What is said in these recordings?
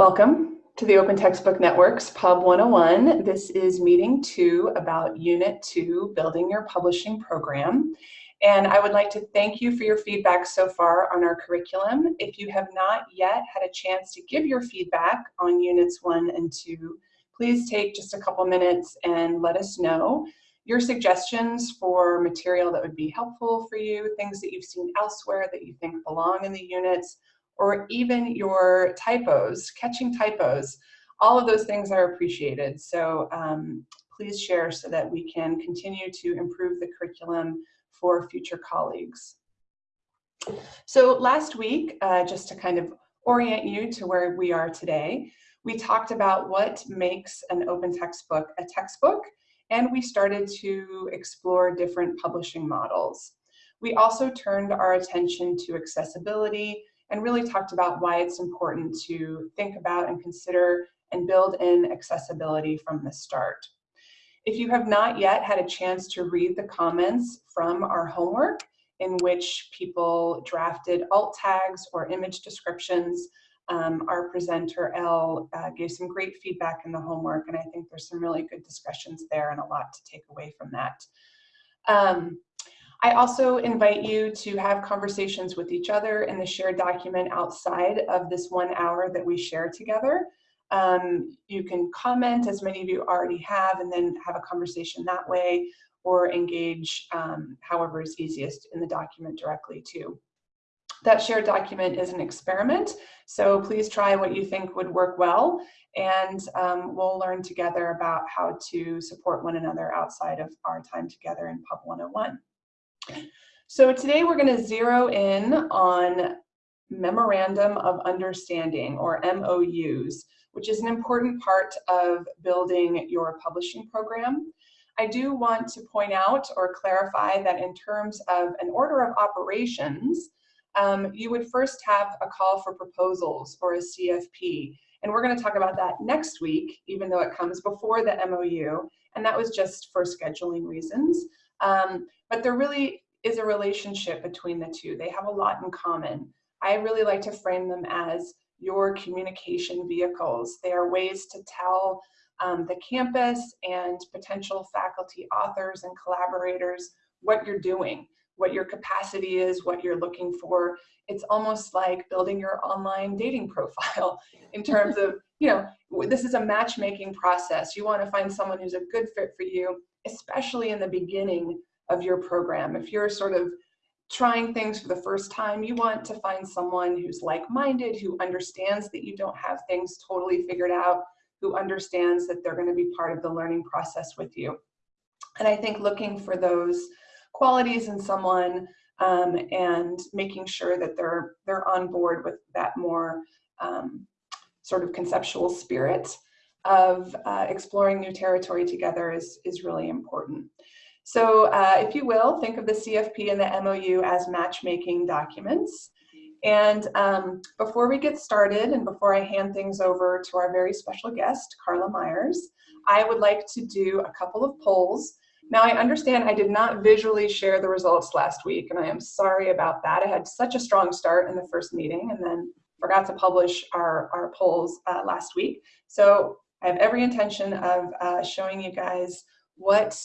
Welcome to the Open Textbook Network's Pub 101. This is meeting two about Unit 2, Building Your Publishing Program. And I would like to thank you for your feedback so far on our curriculum. If you have not yet had a chance to give your feedback on Units 1 and 2, please take just a couple minutes and let us know your suggestions for material that would be helpful for you, things that you've seen elsewhere that you think belong in the units, or even your typos, catching typos. All of those things are appreciated. So um, please share so that we can continue to improve the curriculum for future colleagues. So last week, uh, just to kind of orient you to where we are today, we talked about what makes an open textbook a textbook, and we started to explore different publishing models. We also turned our attention to accessibility and really talked about why it's important to think about and consider and build in accessibility from the start. If you have not yet had a chance to read the comments from our homework in which people drafted alt tags or image descriptions, um, our presenter, Elle, uh, gave some great feedback in the homework, and I think there's some really good discussions there and a lot to take away from that. Um, I also invite you to have conversations with each other in the shared document outside of this one hour that we share together. Um, you can comment, as many of you already have, and then have a conversation that way, or engage um, however is easiest in the document directly too. That shared document is an experiment, so please try what you think would work well, and um, we'll learn together about how to support one another outside of our time together in Pub 101. So today we're going to zero in on Memorandum of Understanding, or MOUs, which is an important part of building your publishing program. I do want to point out or clarify that in terms of an order of operations, um, you would first have a call for proposals or a CFP. And we're going to talk about that next week, even though it comes before the MOU. And that was just for scheduling reasons. Um, but there really is a relationship between the two. They have a lot in common. I really like to frame them as your communication vehicles. They are ways to tell um, the campus and potential faculty authors and collaborators what you're doing, what your capacity is, what you're looking for. It's almost like building your online dating profile in terms of, you know, this is a matchmaking process. You want to find someone who's a good fit for you, especially in the beginning of your program. If you're sort of trying things for the first time, you want to find someone who's like-minded, who understands that you don't have things totally figured out, who understands that they're gonna be part of the learning process with you. And I think looking for those qualities in someone um, and making sure that they're, they're on board with that more um, sort of conceptual spirit of uh, exploring new territory together is, is really important. So uh, if you will, think of the CFP and the MOU as matchmaking documents. And um, before we get started and before I hand things over to our very special guest, Carla Myers, I would like to do a couple of polls. Now I understand I did not visually share the results last week and I am sorry about that. I had such a strong start in the first meeting and then forgot to publish our, our polls uh, last week. So I have every intention of uh, showing you guys what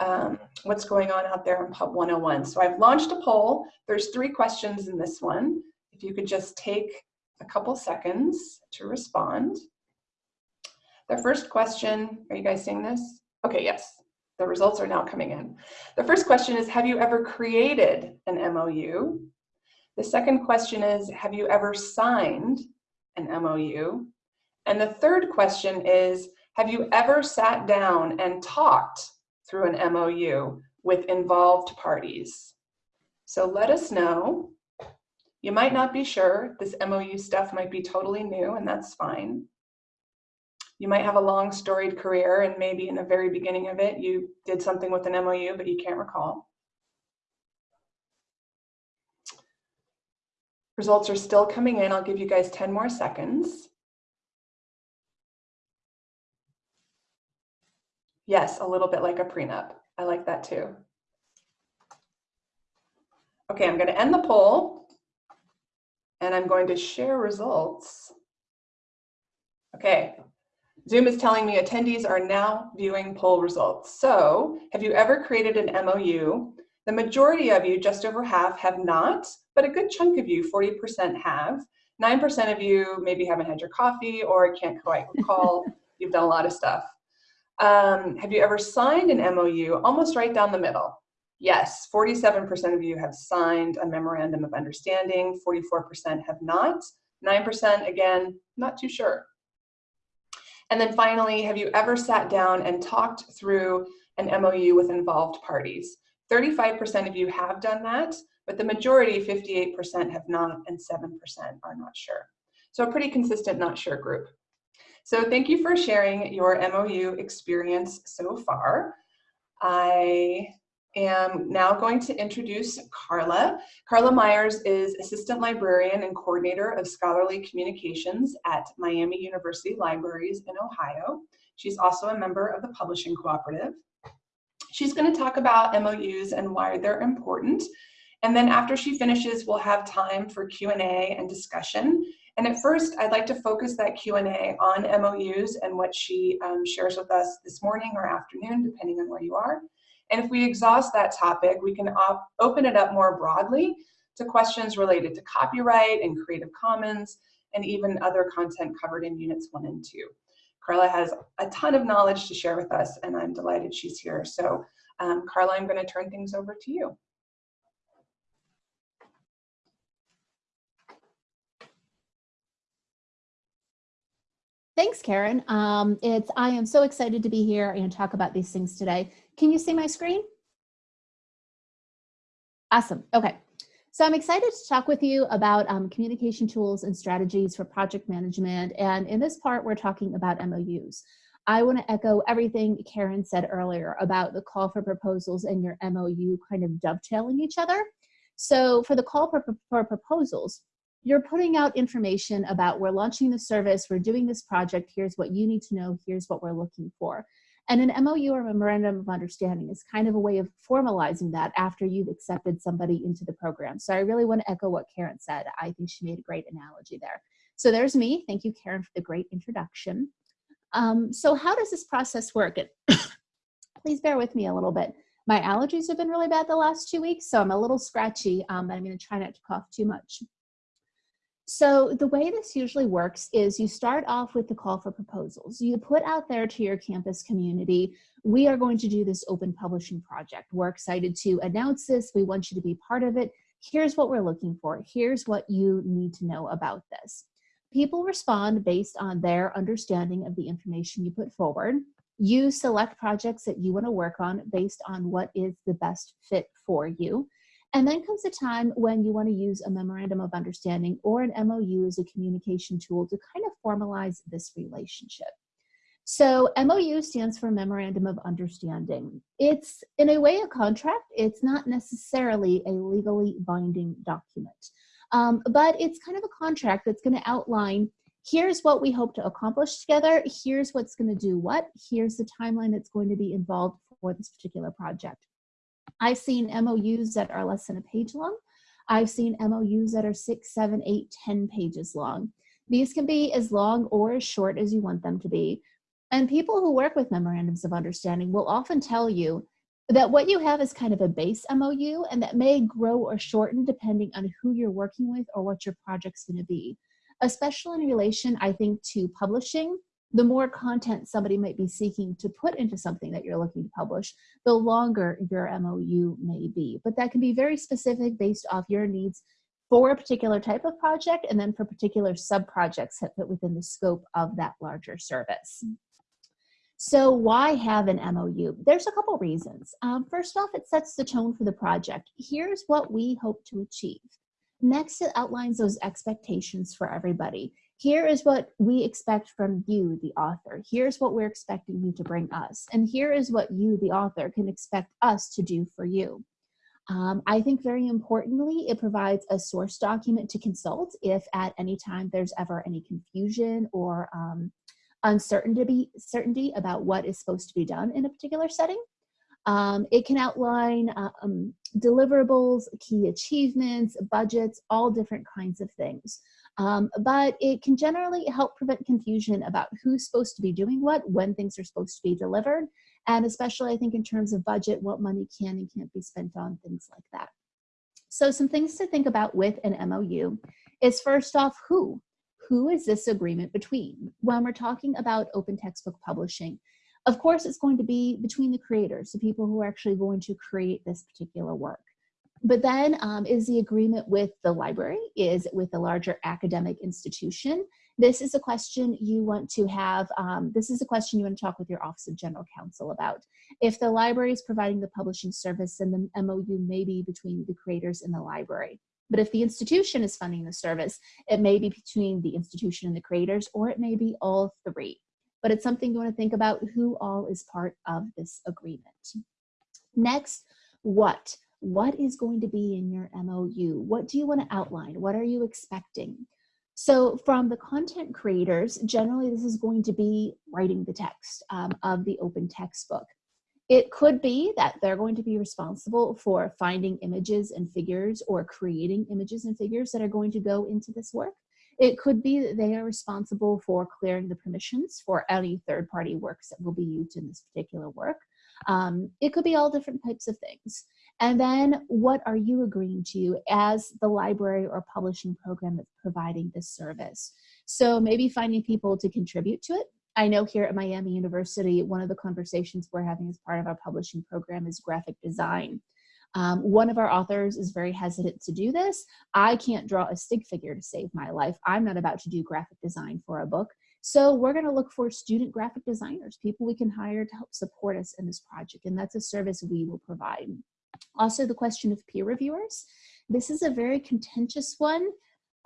um, what's going on out there in Pub 101. So I've launched a poll. There's three questions in this one. If you could just take a couple seconds to respond. The first question, are you guys seeing this? Okay, yes, the results are now coming in. The first question is, have you ever created an MOU? The second question is, have you ever signed an MOU? And the third question is, have you ever sat down and talked through an MOU with involved parties. So let us know. You might not be sure. This MOU stuff might be totally new and that's fine. You might have a long storied career and maybe in the very beginning of it, you did something with an MOU, but you can't recall. Results are still coming in. I'll give you guys 10 more seconds. Yes, a little bit like a prenup. I like that too. Okay, I'm going to end the poll and I'm going to share results Okay, Zoom is telling me attendees are now viewing poll results. So have you ever created an MOU? The majority of you, just over half, have not, but a good chunk of you, 40% have. 9% of you maybe haven't had your coffee or can't quite recall. You've done a lot of stuff. Um, have you ever signed an MOU? Almost right down the middle. Yes, 47% of you have signed a memorandum of understanding, 44% have not. 9% again, not too sure. And then finally, have you ever sat down and talked through an MOU with involved parties? 35% of you have done that, but the majority, 58% have not and 7% are not sure. So a pretty consistent not sure group. So thank you for sharing your MOU experience so far. I am now going to introduce Carla. Carla Myers is Assistant Librarian and Coordinator of Scholarly Communications at Miami University Libraries in Ohio. She's also a member of the Publishing Cooperative. She's going to talk about MOUs and why they're important. And then after she finishes, we'll have time for Q&A and discussion. And at first, I'd like to focus that Q&A on MOUs and what she um, shares with us this morning or afternoon, depending on where you are. And if we exhaust that topic, we can op open it up more broadly to questions related to copyright and Creative Commons, and even other content covered in units one and two. Carla has a ton of knowledge to share with us, and I'm delighted she's here. So um, Carla, I'm gonna turn things over to you. Thanks, Karen. Um, it's I am so excited to be here and talk about these things today. Can you see my screen? Awesome. Okay. So I'm excited to talk with you about um, communication tools and strategies for project management. And in this part, we're talking about MOUs. I want to echo everything Karen said earlier about the call for proposals and your MOU kind of dovetailing each other. So for the call for, for proposals, you're putting out information about we're launching the service, we're doing this project, here's what you need to know, here's what we're looking for. And an MOU or memorandum of understanding is kind of a way of formalizing that after you've accepted somebody into the program. So I really want to echo what Karen said. I think she made a great analogy there. So there's me. Thank you, Karen, for the great introduction. Um, so how does this process work? please bear with me a little bit. My allergies have been really bad the last two weeks, so I'm a little scratchy, um, but I'm going to try not to cough too much. So the way this usually works is you start off with the call for proposals. You put out there to your campus community, we are going to do this open publishing project. We're excited to announce this. We want you to be part of it. Here's what we're looking for. Here's what you need to know about this. People respond based on their understanding of the information you put forward. You select projects that you want to work on based on what is the best fit for you. And then comes a time when you want to use a memorandum of understanding or an MOU as a communication tool to kind of formalize this relationship. So MOU stands for Memorandum of Understanding. It's in a way a contract. It's not necessarily a legally binding document, um, but it's kind of a contract that's going to outline here's what we hope to accomplish together. Here's what's going to do what. Here's the timeline that's going to be involved for this particular project. I've seen MOUs that are less than a page long. I've seen MOUs that are six, seven, eight, ten pages long. These can be as long or as short as you want them to be. And people who work with memorandums of understanding will often tell you that what you have is kind of a base MOU and that may grow or shorten depending on who you're working with or what your project's gonna be. Especially in relation, I think, to publishing, the more content somebody might be seeking to put into something that you're looking to publish, the longer your MOU may be. But that can be very specific based off your needs for a particular type of project and then for particular sub-projects that fit within the scope of that larger service. So why have an MOU? There's a couple reasons. Um, first off, it sets the tone for the project. Here's what we hope to achieve. Next, it outlines those expectations for everybody here is what we expect from you, the author. Here's what we're expecting you to bring us. And here is what you, the author, can expect us to do for you. Um, I think very importantly, it provides a source document to consult if at any time there's ever any confusion or um, uncertainty certainty about what is supposed to be done in a particular setting. Um, it can outline um, deliverables, key achievements, budgets, all different kinds of things. Um, but it can generally help prevent confusion about who's supposed to be doing what, when things are supposed to be delivered, and especially I think in terms of budget, what money can and can't be spent on, things like that. So some things to think about with an MOU is first off, who? Who is this agreement between? When we're talking about open textbook publishing, of course, it's going to be between the creators, the people who are actually going to create this particular work. But then um, is the agreement with the library, is it with a larger academic institution? This is a question you want to have, um, this is a question you want to talk with your Office of General Counsel about. If the library is providing the publishing service, then the MOU may be between the creators and the library. But if the institution is funding the service, it may be between the institution and the creators, or it may be all three. But it's something you want to think about who all is part of this agreement. Next, what? What is going to be in your MOU? What do you want to outline? What are you expecting? So from the content creators, generally this is going to be writing the text um, of the open textbook. It could be that they're going to be responsible for finding images and figures or creating images and figures that are going to go into this work. It could be that they are responsible for clearing the permissions for any third-party works that will be used in this particular work. Um, it could be all different types of things. And then what are you agreeing to as the library or publishing program that's providing this service? So maybe finding people to contribute to it I know here at Miami University, one of the conversations we're having as part of our publishing program is graphic design. Um, one of our authors is very hesitant to do this. I can't draw a stick figure to save my life. I'm not about to do graphic design for a book. So we're gonna look for student graphic designers, people we can hire to help support us in this project. And that's a service we will provide. Also the question of peer reviewers. This is a very contentious one.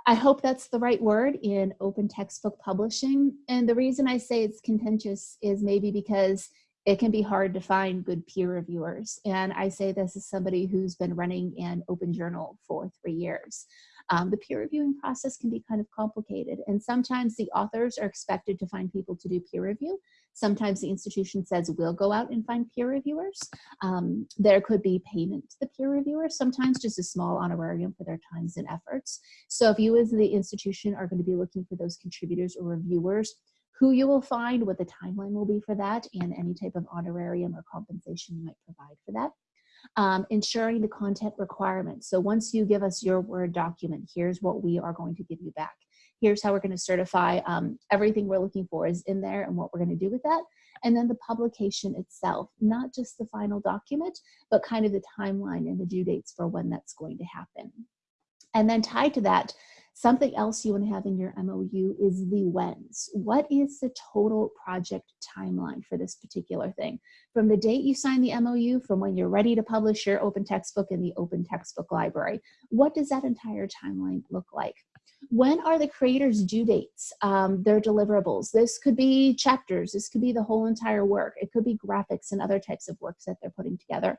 I hope that's the right word in open textbook publishing. And the reason I say it's contentious is maybe because it can be hard to find good peer reviewers. And I say this as somebody who's been running an open journal for three years. Um, the peer reviewing process can be kind of complicated. And sometimes the authors are expected to find people to do peer review. Sometimes the institution says we'll go out and find peer reviewers. Um, there could be payment to the peer reviewers, sometimes just a small honorarium for their times and efforts. So if you as the institution are going to be looking for those contributors or reviewers, who you will find, what the timeline will be for that, and any type of honorarium or compensation you might provide for that um, ensuring the content requirements. So once you give us your Word document, here's what we are going to give you back. Here's how we're going to certify um, everything we're looking for is in there and what we're going to do with that. And then the publication itself, not just the final document, but kind of the timeline and the due dates for when that's going to happen. And then tied to that, Something else you want to have in your MOU is the whens. What is the total project timeline for this particular thing? From the date you sign the MOU, from when you're ready to publish your open textbook in the open textbook library, what does that entire timeline look like? When are the creators' due dates, um, their deliverables? This could be chapters, this could be the whole entire work, it could be graphics and other types of works that they're putting together.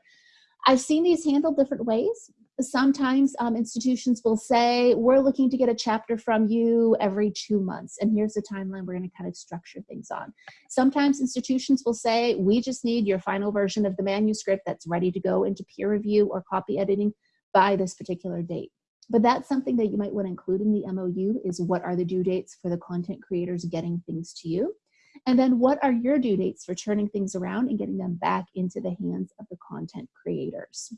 I've seen these handled different ways. Sometimes um, institutions will say, we're looking to get a chapter from you every two months, and here's the timeline we're gonna kind of structure things on. Sometimes institutions will say, we just need your final version of the manuscript that's ready to go into peer review or copy editing by this particular date. But that's something that you might wanna include in the MOU is what are the due dates for the content creators getting things to you. And then what are your due dates for turning things around and getting them back into the hands of the content creators?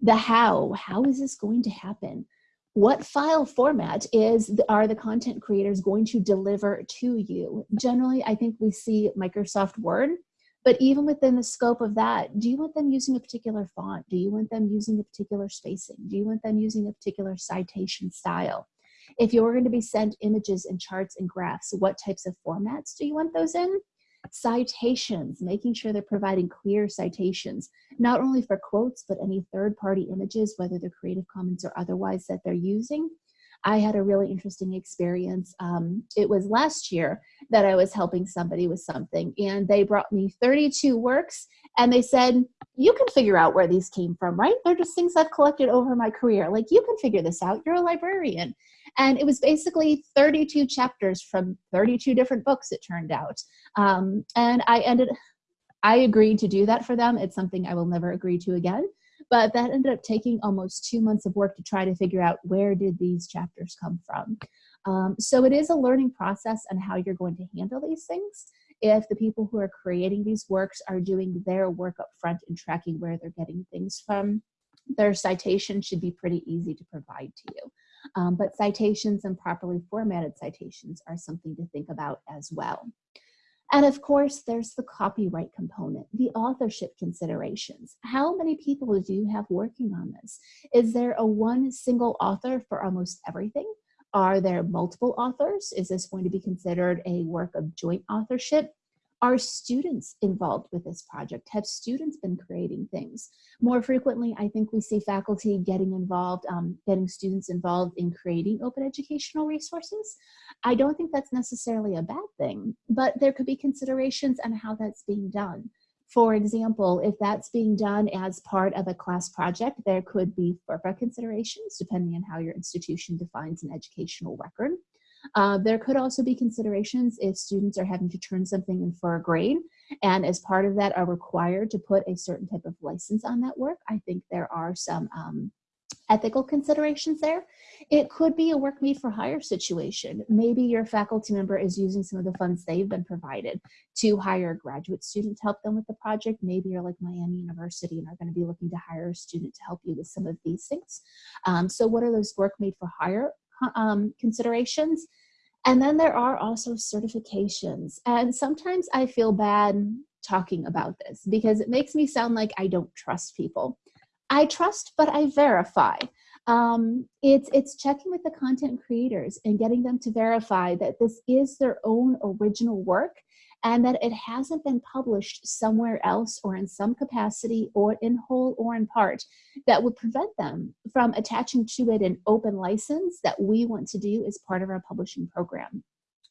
The how, how is this going to happen? What file format is are the content creators going to deliver to you? Generally, I think we see Microsoft Word, but even within the scope of that, do you want them using a particular font? Do you want them using a particular spacing? Do you want them using a particular citation style? If you're going to be sent images and charts and graphs, what types of formats do you want those in? Citations, making sure they're providing clear citations, not only for quotes, but any third-party images, whether they're Creative Commons or otherwise that they're using. I had a really interesting experience. Um, it was last year that I was helping somebody with something and they brought me 32 works and they said, you can figure out where these came from, right? They're just things I've collected over my career. Like you can figure this out, you're a librarian. And it was basically 32 chapters from 32 different books, it turned out. Um, and I ended, I agreed to do that for them. It's something I will never agree to again but that ended up taking almost two months of work to try to figure out where did these chapters come from. Um, so it is a learning process and how you're going to handle these things. If the people who are creating these works are doing their work up front and tracking where they're getting things from, their citation should be pretty easy to provide to you. Um, but citations and properly formatted citations are something to think about as well. And of course, there's the copyright component, the authorship considerations. How many people do you have working on this? Is there a one single author for almost everything? Are there multiple authors? Is this going to be considered a work of joint authorship? Are students involved with this project? Have students been creating things? More frequently, I think we see faculty getting involved, um, getting students involved in creating open educational resources. I don't think that's necessarily a bad thing, but there could be considerations on how that's being done. For example, if that's being done as part of a class project, there could be FERPA considerations depending on how your institution defines an educational record. Uh, there could also be considerations if students are having to turn something in for a grade and as part of that are required to put a certain type of license on that work. I think there are some um, ethical considerations there. It could be a work made for hire situation. Maybe your faculty member is using some of the funds they've been provided to hire a graduate student to help them with the project. Maybe you're like Miami University and are going to be looking to hire a student to help you with some of these things. Um, so what are those work made for hire um, considerations. And then there are also certifications. And sometimes I feel bad talking about this because it makes me sound like I don't trust people. I trust, but I verify. Um, it's, it's checking with the content creators and getting them to verify that this is their own original work and that it hasn't been published somewhere else or in some capacity or in whole or in part that would prevent them from attaching to it an open license that we want to do as part of our publishing program.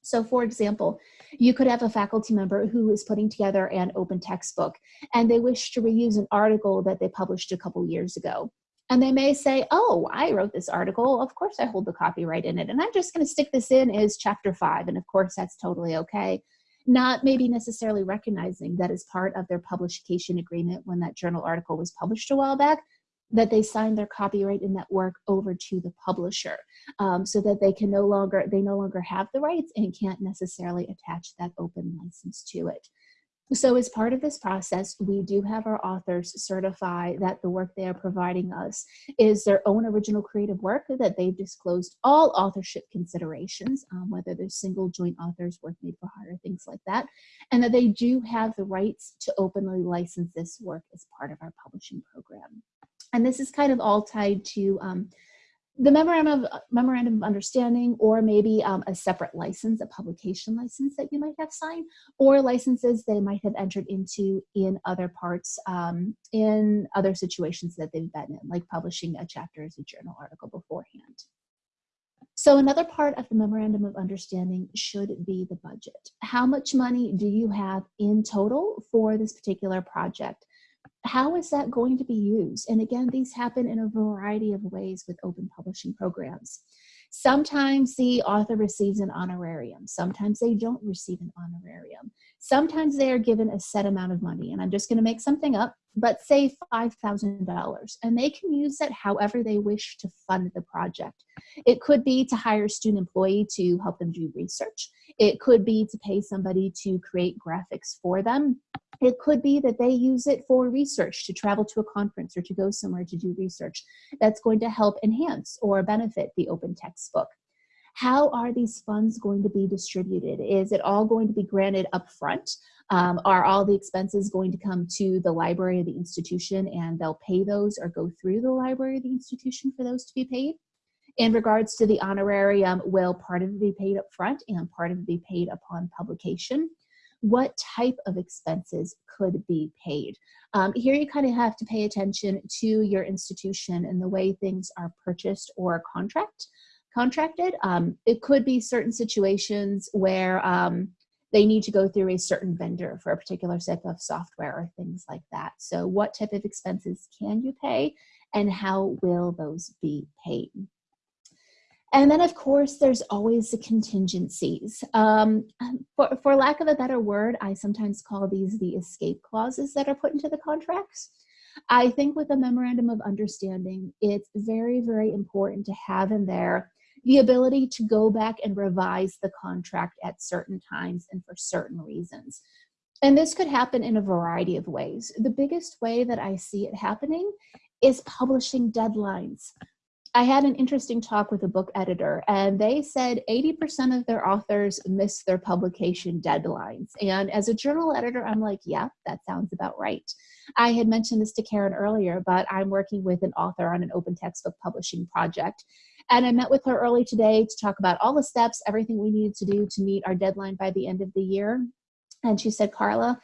So for example, you could have a faculty member who is putting together an open textbook and they wish to reuse an article that they published a couple years ago. And they may say, oh, I wrote this article. Of course I hold the copyright in it. And I'm just gonna stick this in as chapter five. And of course that's totally okay not maybe necessarily recognizing that as part of their publication agreement when that journal article was published a while back, that they signed their copyright in that work over to the publisher um, so that they can no longer, they no longer have the rights and can't necessarily attach that open license to it. So as part of this process, we do have our authors certify that the work they are providing us is their own original creative work, that they've disclosed all authorship considerations, um, whether they're single, joint authors, work made for hire, things like that, and that they do have the rights to openly license this work as part of our publishing program. And this is kind of all tied to um, the memorandum of, memorandum of understanding or maybe um, a separate license, a publication license that you might have signed, or licenses they might have entered into in other parts, um, in other situations that they've been in, like publishing a chapter as a journal article beforehand. So another part of the memorandum of understanding should be the budget. How much money do you have in total for this particular project? How is that going to be used? And again, these happen in a variety of ways with open publishing programs. Sometimes the author receives an honorarium. Sometimes they don't receive an honorarium. Sometimes they are given a set amount of money. And I'm just gonna make something up, but say $5,000. And they can use that however they wish to fund the project. It could be to hire a student employee to help them do research. It could be to pay somebody to create graphics for them. It could be that they use it for research to travel to a conference or to go somewhere to do research that's going to help enhance or benefit the open textbook. How are these funds going to be distributed? Is it all going to be granted upfront? Um, are all the expenses going to come to the library of the institution and they'll pay those or go through the library of the institution for those to be paid? In regards to the honorarium, will part of it be paid upfront and part of it be paid upon publication? What type of expenses could be paid. Um, here you kind of have to pay attention to your institution and the way things are purchased or contract contracted. Um, it could be certain situations where um, they need to go through a certain vendor for a particular set of software or things like that. So what type of expenses can you pay and how will those be paid? And then, of course, there's always the contingencies. Um, for, for lack of a better word, I sometimes call these the escape clauses that are put into the contracts. I think with a memorandum of understanding, it's very, very important to have in there the ability to go back and revise the contract at certain times and for certain reasons. And this could happen in a variety of ways. The biggest way that I see it happening is publishing deadlines. I had an interesting talk with a book editor, and they said 80% of their authors miss their publication deadlines. And as a journal editor, I'm like, yeah, that sounds about right. I had mentioned this to Karen earlier, but I'm working with an author on an open textbook publishing project. And I met with her early today to talk about all the steps, everything we needed to do to meet our deadline by the end of the year. And she said, Carla,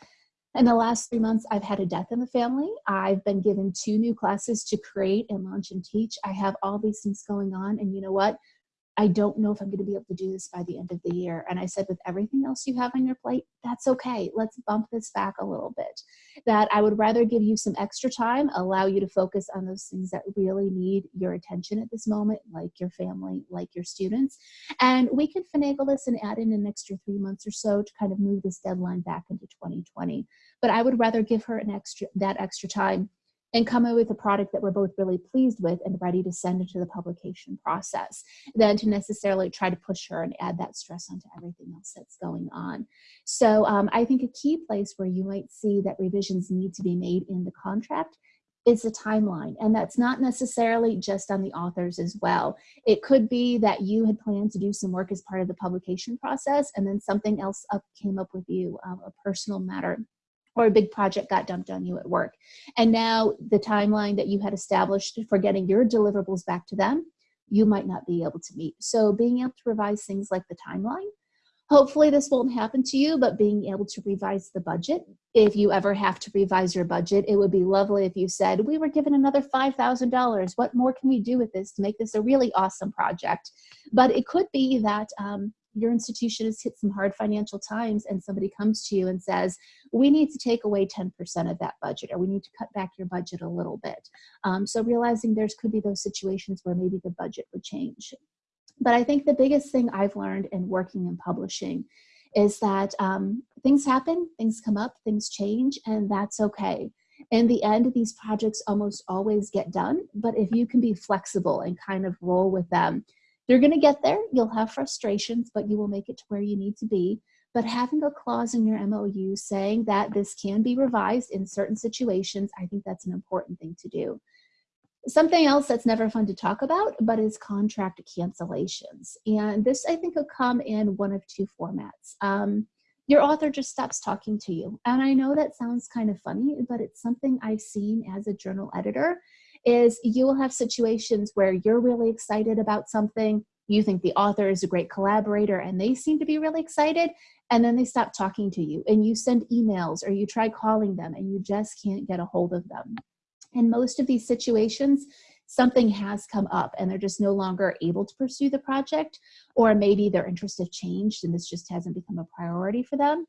in the last three months, I've had a death in the family. I've been given two new classes to create and launch and teach. I have all these things going on. And you know what? I don't know if I'm going to be able to do this by the end of the year. And I said, with everything else you have on your plate, that's okay. Let's bump this back a little bit. That I would rather give you some extra time, allow you to focus on those things that really need your attention at this moment, like your family, like your students. And we can finagle this and add in an extra three months or so to kind of move this deadline back into 2020. But I would rather give her an extra that extra time and come up with a product that we're both really pleased with and ready to send into the publication process than to necessarily try to push her and add that stress onto everything else that's going on. So um, I think a key place where you might see that revisions need to be made in the contract is the timeline. And that's not necessarily just on the authors as well. It could be that you had planned to do some work as part of the publication process and then something else up came up with you, um, a personal matter or a big project got dumped on you at work. And now the timeline that you had established for getting your deliverables back to them, you might not be able to meet. So being able to revise things like the timeline, hopefully this won't happen to you, but being able to revise the budget. If you ever have to revise your budget, it would be lovely if you said, we were given another $5,000. What more can we do with this to make this a really awesome project? But it could be that um, your institution has hit some hard financial times and somebody comes to you and says, we need to take away 10% of that budget or we need to cut back your budget a little bit. Um, so realizing there's could be those situations where maybe the budget would change. But I think the biggest thing I've learned in working in publishing is that um, things happen, things come up, things change, and that's okay. In the end, these projects almost always get done, but if you can be flexible and kind of roll with them, you're going to get there. You'll have frustrations, but you will make it to where you need to be. But having a clause in your MOU saying that this can be revised in certain situations, I think that's an important thing to do. Something else that's never fun to talk about, but is contract cancellations. And this, I think, will come in one of two formats. Um, your author just stops talking to you. And I know that sounds kind of funny, but it's something I've seen as a journal editor is you will have situations where you're really excited about something, you think the author is a great collaborator and they seem to be really excited, and then they stop talking to you and you send emails or you try calling them and you just can't get a hold of them. In most of these situations, something has come up and they're just no longer able to pursue the project, or maybe their interests have changed and this just hasn't become a priority for them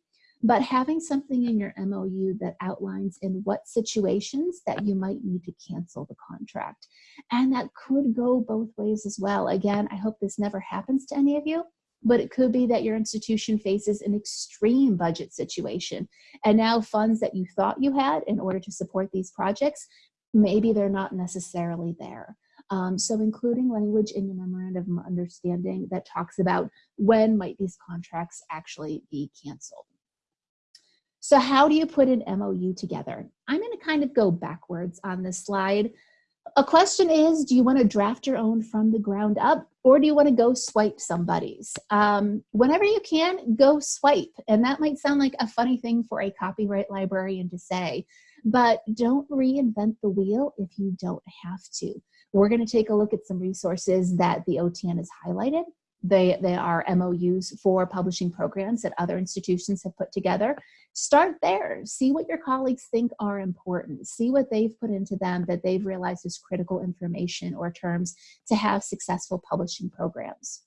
but having something in your MOU that outlines in what situations that you might need to cancel the contract. And that could go both ways as well. Again, I hope this never happens to any of you, but it could be that your institution faces an extreme budget situation. And now funds that you thought you had in order to support these projects, maybe they're not necessarily there. Um, so including language in your memorandum of understanding that talks about when might these contracts actually be canceled. So how do you put an MOU together? I'm gonna kind of go backwards on this slide. A question is, do you wanna draft your own from the ground up or do you wanna go swipe somebody's? Um, whenever you can, go swipe. And that might sound like a funny thing for a copyright librarian to say, but don't reinvent the wheel if you don't have to. We're gonna take a look at some resources that the OTN has highlighted they, they are MOUs for publishing programs that other institutions have put together. Start there. See what your colleagues think are important. See what they've put into them that they've realized is critical information or terms to have successful publishing programs.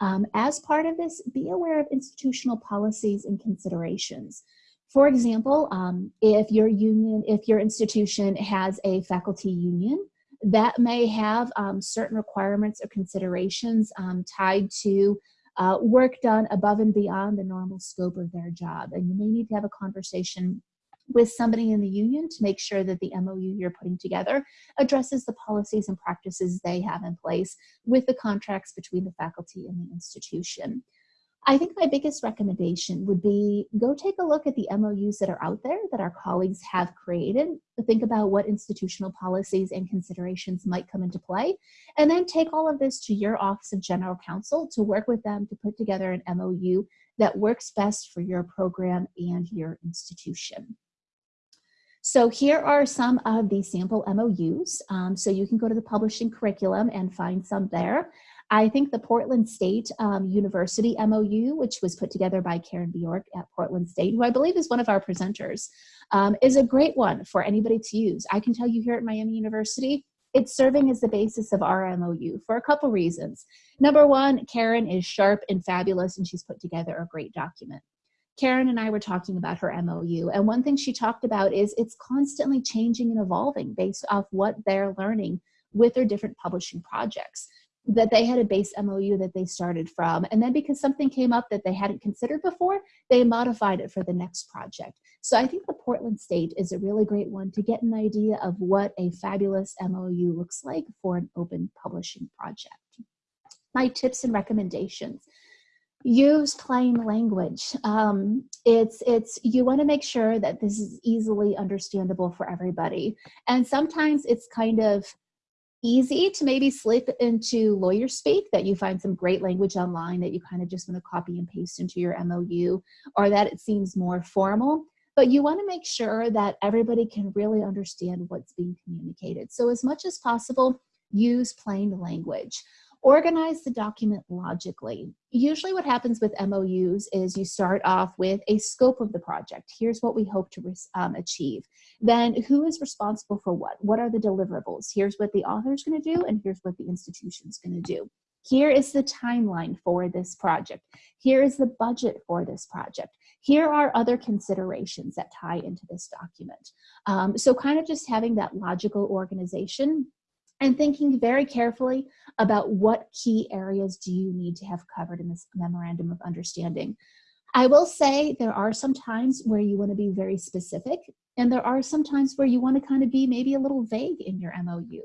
Um, as part of this, be aware of institutional policies and considerations. For example, um, if your union, if your institution has a faculty union, that may have um, certain requirements or considerations um, tied to uh, work done above and beyond the normal scope of their job. And you may need to have a conversation with somebody in the union to make sure that the MOU you're putting together addresses the policies and practices they have in place with the contracts between the faculty and the institution. I think my biggest recommendation would be go take a look at the MOUs that are out there that our colleagues have created. Think about what institutional policies and considerations might come into play, and then take all of this to your Office of General Counsel to work with them to put together an MOU that works best for your program and your institution. So here are some of the sample MOUs. Um, so you can go to the publishing curriculum and find some there. I think the Portland State um, University MOU, which was put together by Karen Bjork at Portland State, who I believe is one of our presenters, um, is a great one for anybody to use. I can tell you here at Miami University, it's serving as the basis of our MOU for a couple reasons. Number one, Karen is sharp and fabulous and she's put together a great document. Karen and I were talking about her MOU, and one thing she talked about is it's constantly changing and evolving based off what they're learning with their different publishing projects that they had a base MOU that they started from. And then because something came up that they hadn't considered before, they modified it for the next project. So I think the Portland State is a really great one to get an idea of what a fabulous MOU looks like for an open publishing project. My tips and recommendations. Use plain language. Um, it's, it's, you wanna make sure that this is easily understandable for everybody. And sometimes it's kind of, easy to maybe slip into lawyer speak that you find some great language online that you kind of just want to copy and paste into your MOU or that it seems more formal. But you want to make sure that everybody can really understand what's being communicated. So as much as possible, use plain language. Organize the document logically. Usually what happens with MOUs is you start off with a scope of the project. Here's what we hope to um, achieve. Then who is responsible for what? What are the deliverables? Here's what the author is gonna do and here's what the institution is gonna do. Here is the timeline for this project. Here is the budget for this project. Here are other considerations that tie into this document. Um, so kind of just having that logical organization and thinking very carefully about what key areas do you need to have covered in this memorandum of understanding. I will say there are some times where you want to be very specific and there are some times where you want to kind of be maybe a little vague in your MOU.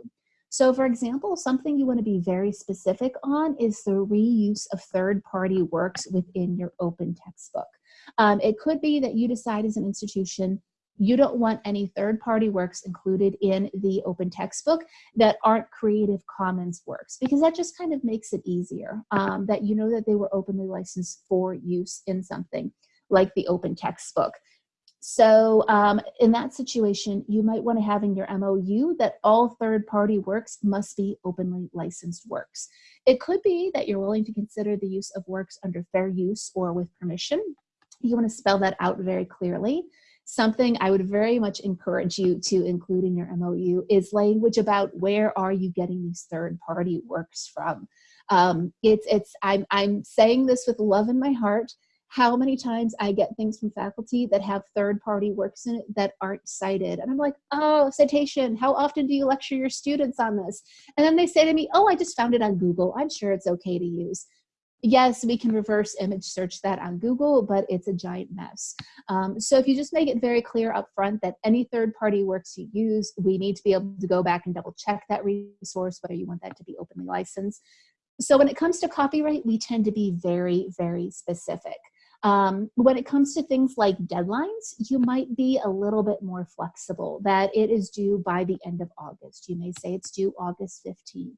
So for example, something you want to be very specific on is the reuse of third-party works within your open textbook. Um, it could be that you decide as an institution you don't want any third-party works included in the open textbook that aren't Creative Commons works because that just kind of makes it easier um, that you know that they were openly licensed for use in something like the open textbook. So um, in that situation, you might want to have in your MOU that all third-party works must be openly licensed works. It could be that you're willing to consider the use of works under fair use or with permission. You want to spell that out very clearly something I would very much encourage you to include in your MOU is language about where are you getting these third party works from. Um, it's, it's, I'm, I'm saying this with love in my heart. How many times I get things from faculty that have third party works in it that aren't cited. And I'm like, oh, citation, how often do you lecture your students on this? And then they say to me, oh, I just found it on Google. I'm sure it's okay to use yes, we can reverse image search that on Google, but it's a giant mess. Um, so if you just make it very clear up front that any third party works you use, we need to be able to go back and double check that resource, whether you want that to be openly licensed. So when it comes to copyright, we tend to be very, very specific. Um, when it comes to things like deadlines, you might be a little bit more flexible, that it is due by the end of August. You may say it's due August 15th.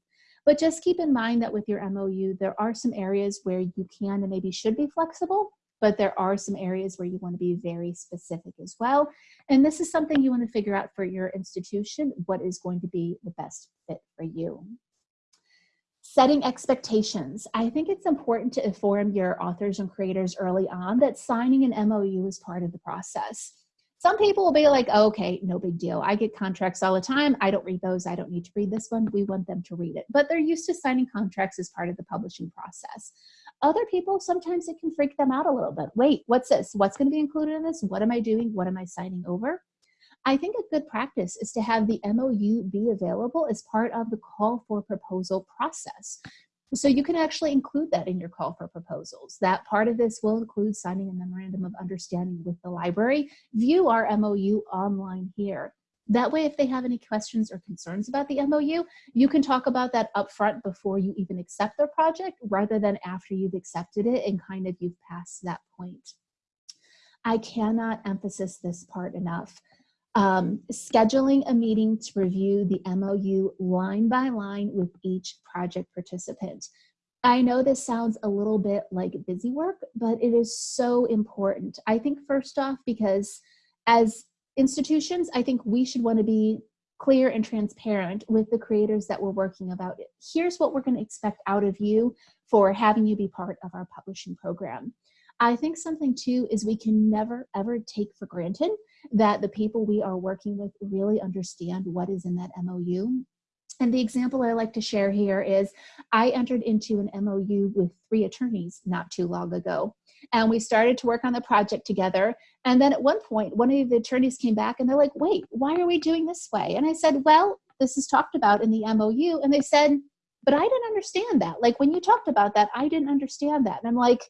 But just keep in mind that with your MOU, there are some areas where you can and maybe should be flexible, but there are some areas where you want to be very specific as well. And this is something you want to figure out for your institution, what is going to be the best fit for you. Setting expectations. I think it's important to inform your authors and creators early on that signing an MOU is part of the process. Some people will be like, oh, okay, no big deal. I get contracts all the time. I don't read those. I don't need to read this one. We want them to read it. But they're used to signing contracts as part of the publishing process. Other people, sometimes it can freak them out a little bit. Wait, what's this? What's going to be included in this? What am I doing? What am I signing over? I think a good practice is to have the MOU be available as part of the call for proposal process. So you can actually include that in your call for proposals. That part of this will include signing a memorandum of understanding with the library. View our MOU online here. That way, if they have any questions or concerns about the MOU, you can talk about that upfront before you even accept their project rather than after you've accepted it and kind of you've passed that point. I cannot emphasize this part enough. Um, scheduling a meeting to review the MOU line by line with each project participant. I know this sounds a little bit like busy work, but it is so important. I think first off, because as institutions, I think we should want to be clear and transparent with the creators that we're working about it. Here's what we're going to expect out of you for having you be part of our publishing program. I think something too is we can never ever take for granted that the people we are working with really understand what is in that MOU. And the example I like to share here is I entered into an MOU with three attorneys not too long ago. And we started to work on the project together. And then at one point, one of the attorneys came back and they're like, wait, why are we doing this way? And I said, well, this is talked about in the MOU. And they said, but I didn't understand that. Like when you talked about that, I didn't understand that. And I'm like,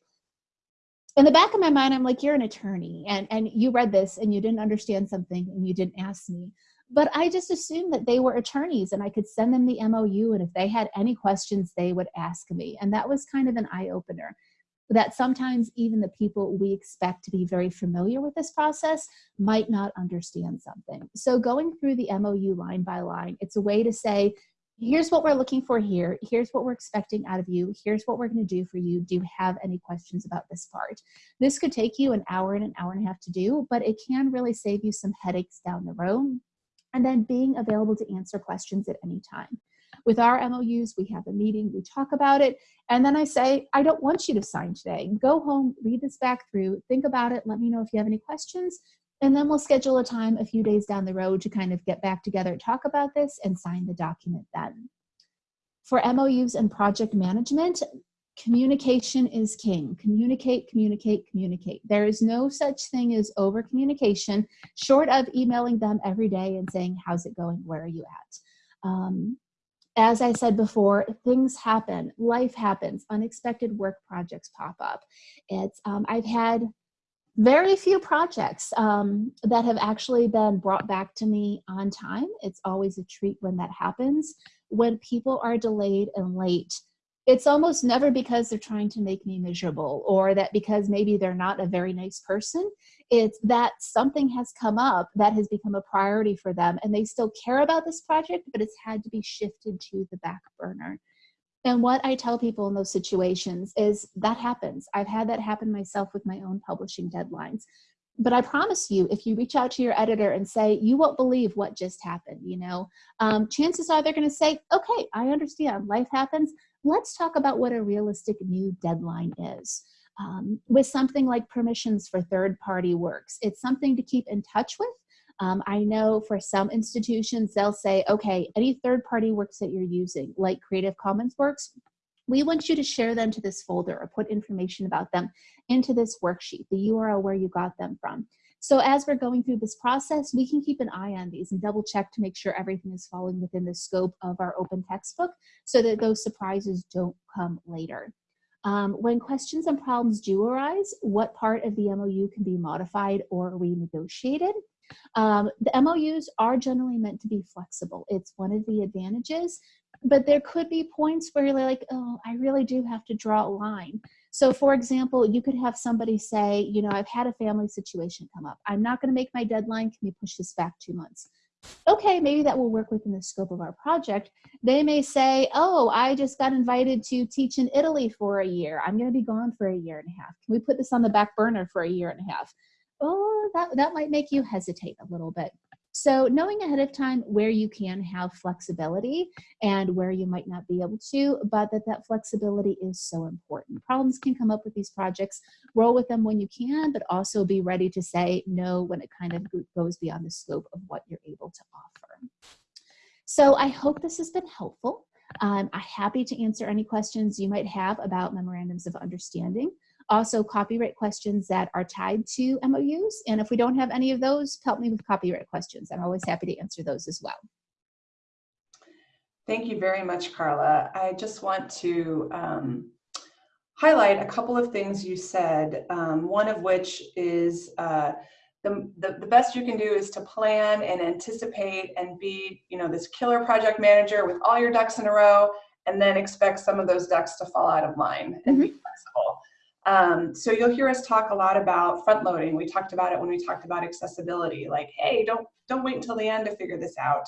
in the back of my mind, I'm like, you're an attorney and, and you read this and you didn't understand something and you didn't ask me. But I just assumed that they were attorneys and I could send them the MOU and if they had any questions, they would ask me. And that was kind of an eye opener that sometimes even the people we expect to be very familiar with this process might not understand something. So going through the MOU line by line, it's a way to say, here's what we're looking for here. Here's what we're expecting out of you. Here's what we're going to do for you. Do you have any questions about this part? This could take you an hour and an hour and a half to do, but it can really save you some headaches down the road. And then being available to answer questions at any time. With our MOUs, we have a meeting, we talk about it, and then I say, I don't want you to sign today. Go home, read this back through, think about it, let me know if you have any questions, and then we'll schedule a time a few days down the road to kind of get back together, talk about this, and sign the document then. For MOUs and project management, communication is king. Communicate, communicate, communicate. There is no such thing as over communication, short of emailing them every day and saying, how's it going, where are you at? Um, as I said before, things happen, life happens, unexpected work projects pop up. It's, um, I've had very few projects um, that have actually been brought back to me on time. It's always a treat when that happens. When people are delayed and late, it's almost never because they're trying to make me miserable or that because maybe they're not a very nice person. It's that something has come up that has become a priority for them and they still care about this project, but it's had to be shifted to the back burner. And what I tell people in those situations is that happens. I've had that happen myself with my own publishing deadlines. But I promise you, if you reach out to your editor and say, you won't believe what just happened, you know, um, chances are they're going to say, okay, I understand, life happens. Let's talk about what a realistic new deadline is. Um, with something like permissions for third party works, it's something to keep in touch with um, I know for some institutions, they'll say, okay, any third party works that you're using, like Creative Commons works, we want you to share them to this folder or put information about them into this worksheet, the URL where you got them from. So as we're going through this process, we can keep an eye on these and double check to make sure everything is falling within the scope of our open textbook so that those surprises don't come later. Um, when questions and problems do arise, what part of the MOU can be modified or renegotiated? Um, the MOUs are generally meant to be flexible. It's one of the advantages, but there could be points where you're like, oh, I really do have to draw a line. So for example, you could have somebody say, you know, I've had a family situation come up. I'm not gonna make my deadline. Can we push this back two months? okay, maybe that will work within the scope of our project. They may say, oh, I just got invited to teach in Italy for a year. I'm going to be gone for a year and a half. Can we put this on the back burner for a year and a half? Oh, that, that might make you hesitate a little bit. So knowing ahead of time where you can have flexibility and where you might not be able to, but that that flexibility is so important. Problems can come up with these projects, roll with them when you can, but also be ready to say no when it kind of goes beyond the scope of what you're able to offer. So I hope this has been helpful. Um, I'm happy to answer any questions you might have about memorandums of understanding also copyright questions that are tied to MOUs. And if we don't have any of those, help me with copyright questions. I'm always happy to answer those as well. Thank you very much, Carla. I just want to um, highlight a couple of things you said, um, one of which is uh, the, the, the, best you can do is to plan and anticipate and be, you know, this killer project manager with all your ducks in a row and then expect some of those ducks to fall out of line and mm -hmm. be mm-hmm. flexible. Um, so you'll hear us talk a lot about front loading. We talked about it when we talked about accessibility, like, hey, don't, don't wait until the end to figure this out.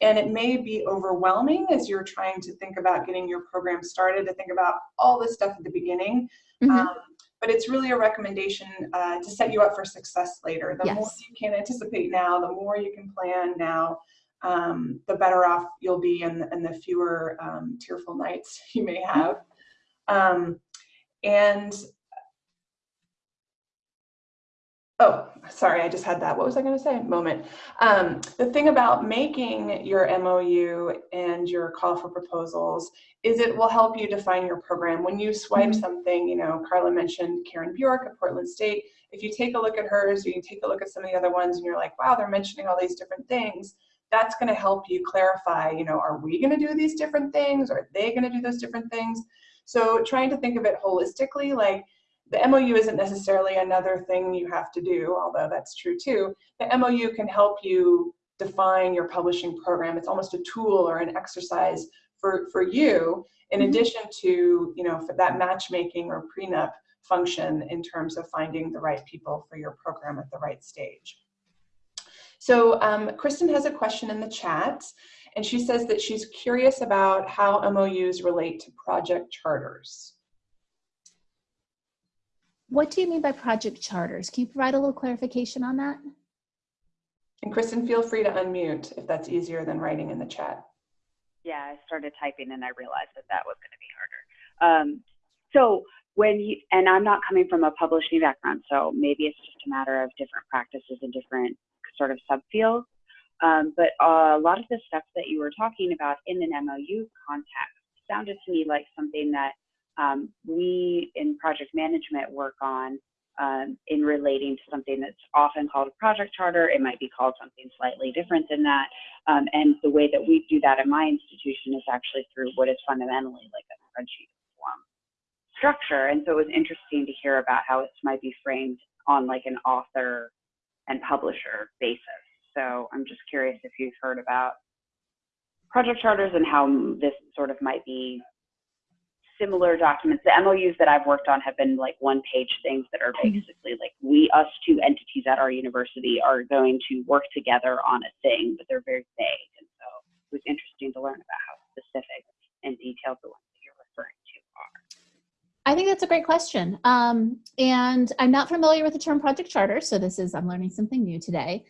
And it may be overwhelming as you're trying to think about getting your program started to think about all this stuff at the beginning. Mm -hmm. um, but it's really a recommendation uh, to set you up for success later. The yes. more you can anticipate now, the more you can plan now, um, the better off you'll be and, and the fewer um, tearful nights you may have. Um, and Oh, sorry, I just had that. What was I going to say? Moment. Um, the thing about making your MOU and your call for proposals is it will help you define your program. When you swipe mm -hmm. something, you know, Carla mentioned Karen Bjork at Portland State. If you take a look at hers, or you take a look at some of the other ones, and you're like, wow, they're mentioning all these different things. That's going to help you clarify, you know, are we going to do these different things? Are they going to do those different things? So trying to think of it holistically, like the MOU isn't necessarily another thing you have to do, although that's true too. The MOU can help you define your publishing program. It's almost a tool or an exercise for, for you, in mm-hmm. addition to, you know, for that matchmaking or prenup function in terms of finding the right people for your program at the right stage. So um, Kristen has a question in the chat, and she says that she's curious about how MOUs relate to project charters. What do you mean by project charters? Can you provide a little clarification on that? And Kristen, feel free to unmute if that's easier than writing in the chat. Yeah, I started typing and I realized that that was going to be harder. Um, so when you, and I'm not coming from a publishing background, so maybe it's just a matter of different practices and different sort of subfields. Um, but a lot of the stuff that you were talking about in an MOU context sounded to me like something that um, we in project management work on um, in relating to something that's often called a project charter. It might be called something slightly different than that. Um, and the way that we do that in my institution is actually through what is fundamentally like a spreadsheet form structure. And so it was interesting to hear about how it might be framed on like an author and publisher basis. So I'm just curious if you've heard about project charters and how this sort of might be similar documents. The MOUs that I've worked on have been like one page things that are mm-hmm. basically like we, us two entities at our university are going to work together on a thing, but they're very vague. And so it was interesting to learn about how specific and detailed the ones that you're referring to are. I think that's a great question. Um, and I'm not familiar with the term project charter, so this is, I'm learning something new today.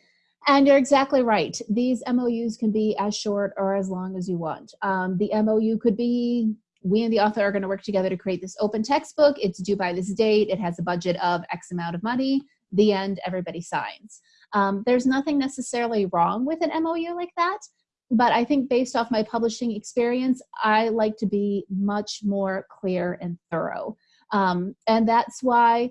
And you're exactly right. These MOUs can be as short or as long as you want. Um, the MOU could be we and the author are going to work together to create this open textbook. It's due by this date. It has a budget of X amount of money. The end, everybody signs. Um, there's nothing necessarily wrong with an MOU like that, but I think based off my publishing experience, I like to be much more clear and thorough. Um, and that's why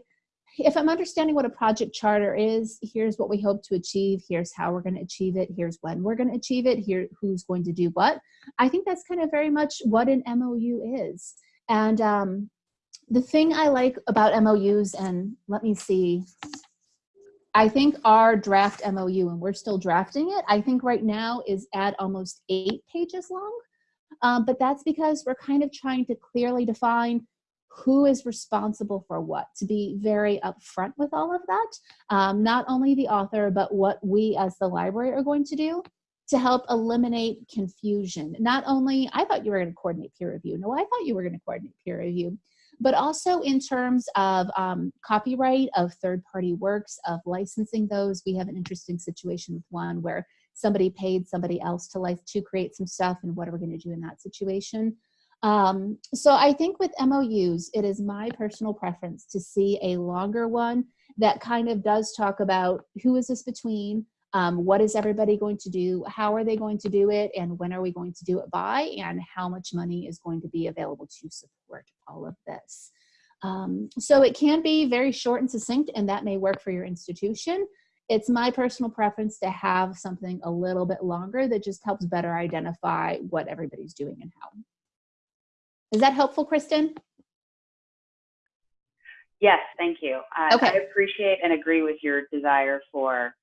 if I'm understanding what a project charter is, here's what we hope to achieve, here's how we're going to achieve it, here's when we're going to achieve it, here who's going to do what. I think that's kind of very much what an MOU is. And um, the thing I like about MOUs, and let me see, I think our draft MOU, and we're still drafting it, I think right now is at almost eight pages long. Um, but that's because we're kind of trying to clearly define who is responsible for what, to be very upfront with all of that. Um, not only the author, but what we as the library are going to do to help eliminate confusion. Not only, I thought you were gonna coordinate peer review. No, I thought you were gonna coordinate peer review. But also in terms of um, copyright of third-party works, of licensing those, we have an interesting situation with one where somebody paid somebody else to, to create some stuff and what are we gonna do in that situation? Um, so I think with MOUs, it is my personal preference to see a longer one that kind of does talk about who is this between, um, what is everybody going to do, how are they going to do it, and when are we going to do it by, and how much money is going to be available to support all of this. Um, so it can be very short and succinct, and that may work for your institution. It's my personal preference to have something a little bit longer that just helps better identify what everybody's doing and how. Is that helpful, Kristen? Yes, thank you. I, Okay. I appreciate and agree with your desire for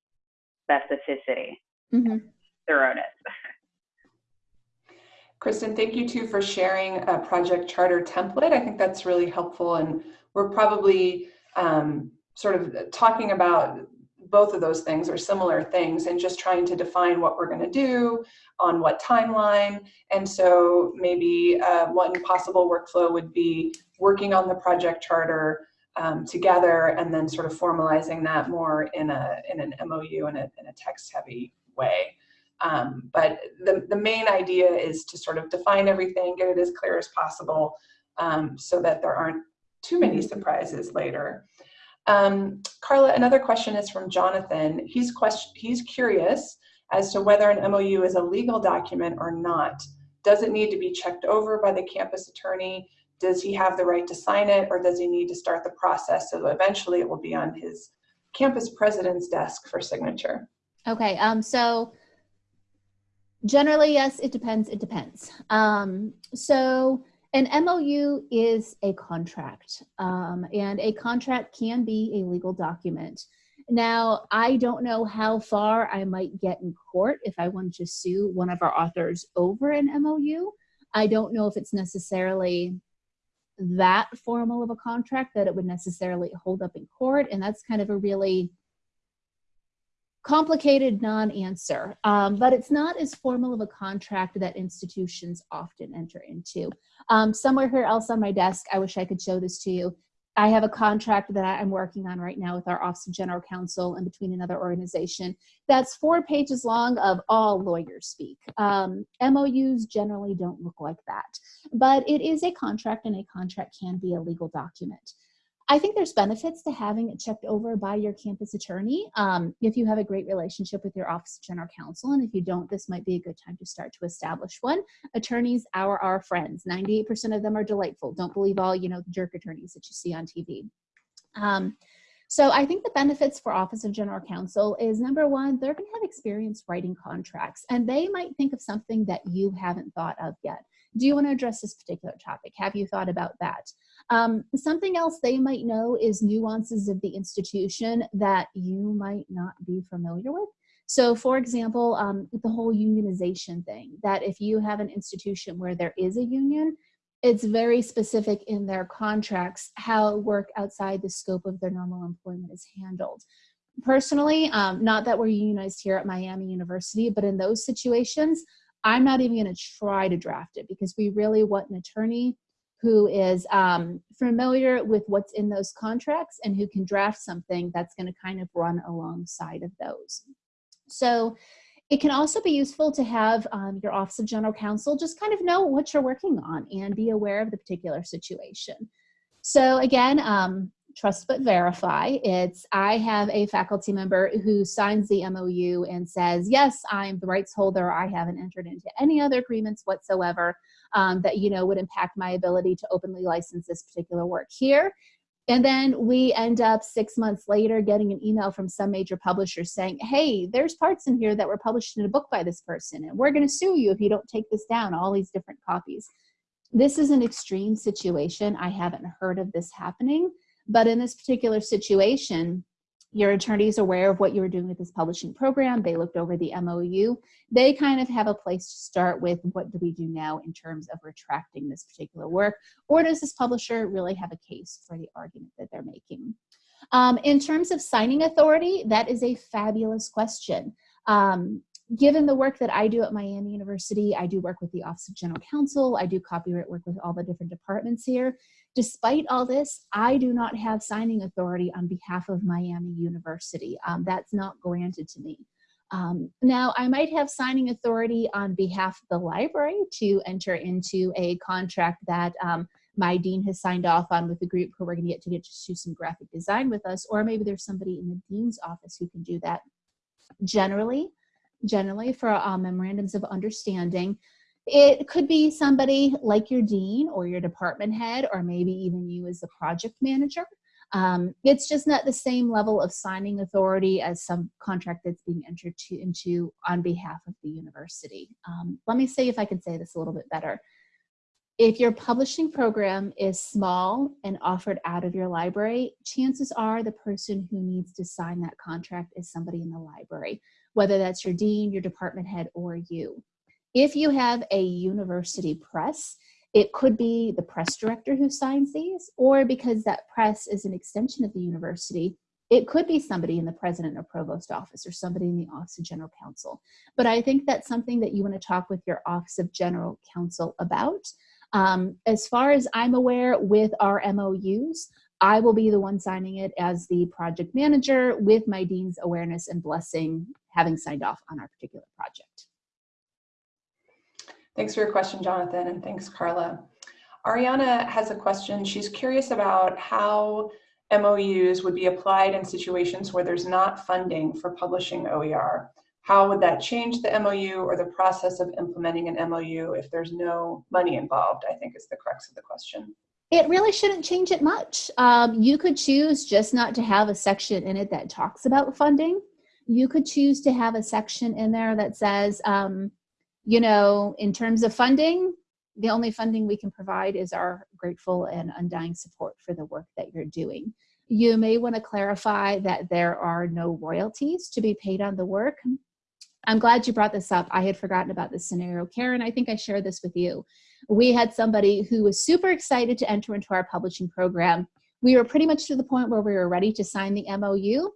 specificity, Mhm. thoroughness. Kristen, thank you too for sharing a project charter template. I think that's really helpful and we're probably um, sort of talking about both of those things are similar things and just trying to define what we're going to do on what timeline. And so maybe uh, one possible workflow would be working on the project charter um, together and then sort of formalizing that more in a in an MOU in a, in a text heavy way. Um, but the, the main idea is to sort of define everything, get it as clear as possible um, so that there aren't too many surprises later. Um, Carla, another question is from Jonathan. He's, question, he's curious as to whether an MOU is a legal document or not. Does it need to be checked over by the campus attorney? Does he have the right to sign it or does he need to start the process so eventually it will be on his campus president's desk for signature? Okay, um, so generally, yes, it depends, it depends. Um, so an MOU is a contract, um, and a contract can be a legal document. Now, I don't know how far I might get in court if I wanted to sue one of our authors over an MOU. I don't know if it's necessarily that formal of a contract that it would necessarily hold up in court, and that's kind of a really complicated non-answer, um, but it's not as formal of a contract that institutions often enter into. Um, somewhere here else on my desk, I wish I could show this to you. I have a contract that I'm working on right now with our Office of General Counsel and between another organization that's four pages long of all lawyers speak. Um, MOUs generally don't look like that, but it is a contract and a contract can be a legal document. I think there's benefits to having it checked over by your campus attorney. Um, if you have a great relationship with your Office of General Counsel, and if you don't, this might be a good time to start to establish one. Attorneys are our friends. 98% of them are delightful. Don't believe all, you know, the jerk attorneys that you see on TV. Um, so I think the benefits for Office of General Counsel is number one, they're gonna have experience writing contracts and they might think of something that you haven't thought of yet. Do you wanna address this particular topic? Have you thought about that? Um, something else they might know is nuances of the institution that you might not be familiar with. So for example, um, the whole unionization thing, that if you have an institution where there is a union, it's very specific in their contracts how work outside the scope of their normal employment is handled. Personally, um, not that we're unionized here at Miami University, but in those situations, I'm not even going to try to draft it because we really want an attorney who is um, familiar with what's in those contracts and who can draft something that's going to kind of run alongside of those. So it can also be useful to have um, your Office of General Counsel just kind of know what you're working on and be aware of the particular situation. So again, um, trust but verify. It's I have a faculty member who signs the MOU and says, yes, I'm the rights holder. I haven't entered into any other agreements whatsoever um, that you know would impact my ability to openly license this particular work here. And then we end up six months later getting an email from some major publisher saying, hey, there's parts in here that were published in a book by this person, and we're going to sue you if you don't take this down, all these different copies. This is an extreme situation. I haven't heard of this happening, but in this particular situation, your attorney is aware of what you were doing with this publishing program. They looked over the MOU. They kind of have a place to start with what do we do now in terms of retracting this particular work? Or does this publisher really have a case for the argument that they're making? Um, in terms of signing authority, that is a fabulous question. Um, given the work that I do at Miami University, I do work with the Office of General Counsel, I do copyright work with all the different departments here. Despite all this, I do not have signing authority on behalf of Miami University. Um, that's not granted to me. Um, now, I might have signing authority on behalf of the library to enter into a contract that um, my dean has signed off on with the group who we're going to get to get to do some graphic design with us, or maybe there's somebody in the dean's office who can do that. Generally, generally for uh, memorandums of understanding, it could be somebody like your dean or your department head, or maybe even you as the project manager. Um, it's just not the same level of signing authority as some contract that's being entered to, into on behalf of the university. Um, let me see if I can say this a little bit better. If your publishing program is small and offered out of your library, chances are the person who needs to sign that contract is somebody in the library, whether that's your dean, your department head, or you. If you have a university press, it could be the press director who signs these, or because that press is an extension of the university, it could be somebody in the president or provost office or somebody in the office of general counsel. But I think that's something that you want to talk with your office of general counsel about. Um, as far as I'm aware, with our MOUs, I will be the one signing it as the project manager with my dean's awareness and blessing having signed off on our particular project. Thanks for your question, Jonathan, and thanks, Carla. Ariana has a question. She's curious about how MOUs would be applied in situations where there's not funding for publishing OER. How would that change the MOU or the process of implementing an MOU if there's no money involved, I think is the crux of the question. It really shouldn't change it much. Um, you could choose just not to have a section in it that talks about funding. You could choose to have a section in there that says, um, you know, in terms of funding, the only funding we can provide is our grateful and undying support for the work that you're doing. You may want to clarify that there are no royalties to be paid on the work. I'm glad you brought this up. I had forgotten about this scenario. Karen, I think I shared this with you. We had somebody who was super excited to enter into our publishing program. We were pretty much to the point where we were ready to sign the MOU.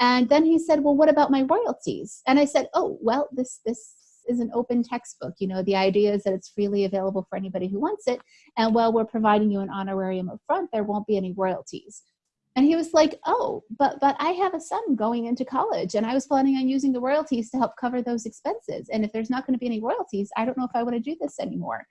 And then he said, well, what about my royalties? And I said, oh, well, this, this is an open textbook. You know, the idea is that it's freely available for anybody who wants it. And while we're providing you an honorarium up front, there won't be any royalties. And he was like, oh, but, but I have a son going into college and I was planning on using the royalties to help cover those expenses. And if there's not going to be any royalties, I don't know if I want to do this anymore.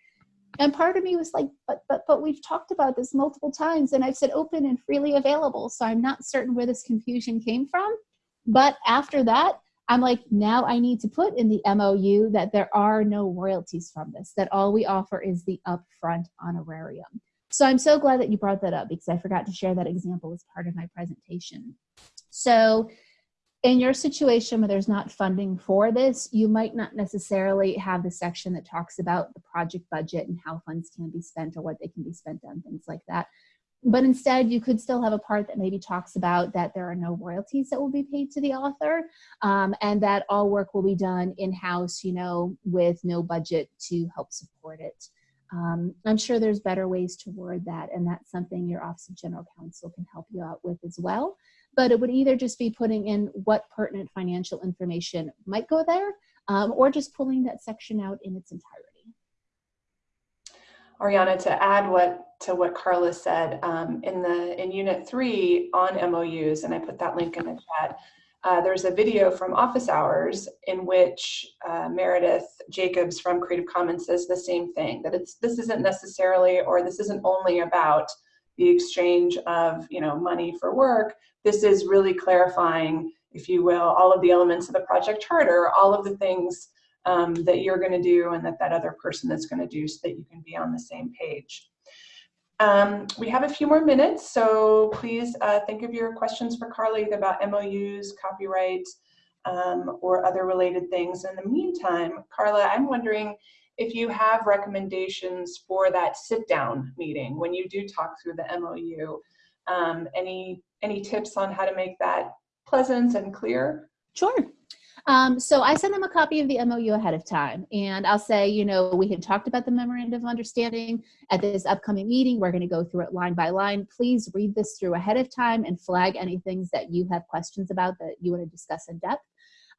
And part of me was like, but, but, but we've talked about this multiple times and I've said open and freely available. So I'm not certain where this confusion came from. But after that, I'm like, now I need to put in the MOU that there are no royalties from this, that all we offer is the upfront honorarium. So I'm so glad that you brought that up because I forgot to share that example as part of my presentation. So in your situation where there's not funding for this, you might not necessarily have the section that talks about the project budget and how funds can be spent or what they can be spent on, things like that. But instead, you could still have a part that maybe talks about that there are no royalties that will be paid to the author um, and that all work will be done in-house, you know, with no budget to help support it. Um, I'm sure there's better ways to word that, and that's something your Office of General Counsel can help you out with as well. But it would either just be putting in what pertinent financial information might go there, um, or just pulling that section out in its entirety. Ariana, to add what to what Carla said, um, in the in Unit 3 on MOUs, and I put that link in the chat, uh, there's a video from office hours in which uh, Meredith Jacobs from Creative Commons says the same thing, that it's this isn't necessarily or this isn't only about the exchange of you know money for work. This is really clarifying, if you will, all of the elements of the project charter, all of the things um, that you're going to do and that that other person is going to do so that you can be on the same page. Um, we have a few more minutes, so please uh, think of your questions for Carla about MOUs, copyright, um, or other related things. In the meantime, Carla, I'm wondering if you have recommendations for that sit-down meeting when you do talk through the MOU. Um, any any tips on how to make that pleasant and clear? Sure. Um, so I send them a copy of the MOU ahead of time and I'll say, you know, we had talked about the memorandum of understanding at this upcoming meeting. We're going to go through it line by line. Please read this through ahead of time and flag any things that you have questions about that you want to discuss in depth.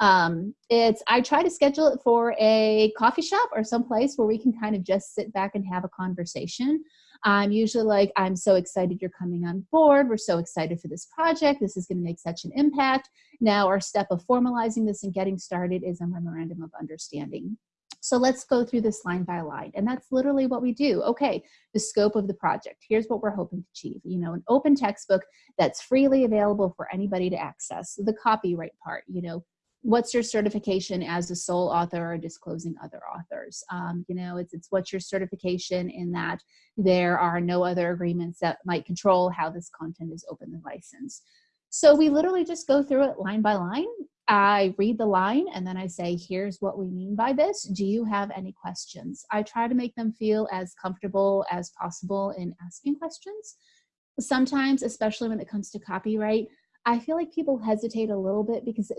Um, it's, I try to schedule it for a coffee shop or someplace where we can kind of just sit back and have a conversation. I'm usually like, I'm so excited you're coming on board. We're so excited for this project. This is going to make such an impact. Now, our step of formalizing this and getting started is a memorandum of understanding. So let's go through this line by line. And that's literally what we do. Okay, the scope of the project. Here's what we're hoping to achieve. You know, an open textbook that's freely available for anybody to access. The copyright part, you know, what's your certification as a sole author or disclosing other authors? Um, you know, it's, it's what's your certification in that there are no other agreements that might control how this content is openly licensed. So we literally just go through it line by line. I read the line and then I say, here's what we mean by this. Do you have any questions? I try to make them feel as comfortable as possible in asking questions. Sometimes, especially when it comes to copyright, I feel like people hesitate a little bit because